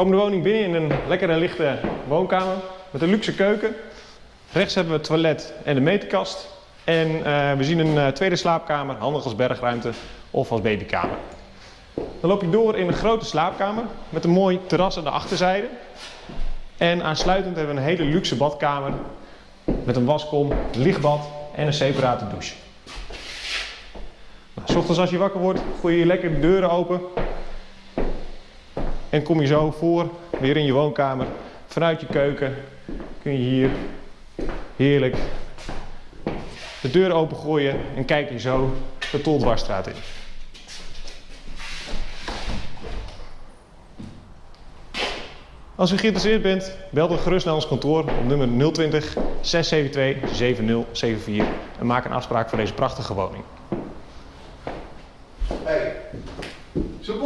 komen de woning binnen in een lekkere lichte woonkamer met een luxe keuken. Rechts hebben we het toilet en de meterkast. En eh, we zien een eh, tweede slaapkamer, handig als bergruimte of als babykamer. Dan loop je door in een grote slaapkamer met een mooi terras aan de achterzijde. En aansluitend hebben we een hele luxe badkamer met een waskom, lichtbad en een separate douche. Nou, s ochtends als je wakker wordt, gooi je lekker de deuren open. En kom je zo voor, weer in je woonkamer. Vanuit je keuken kun je hier heerlijk de deur opengooien en kijk je zo de Toltwarstraat in. Als u geïnteresseerd bent, bel dan gerust naar ons kantoor op nummer 020 672 7074 en maak een afspraak voor deze prachtige woning.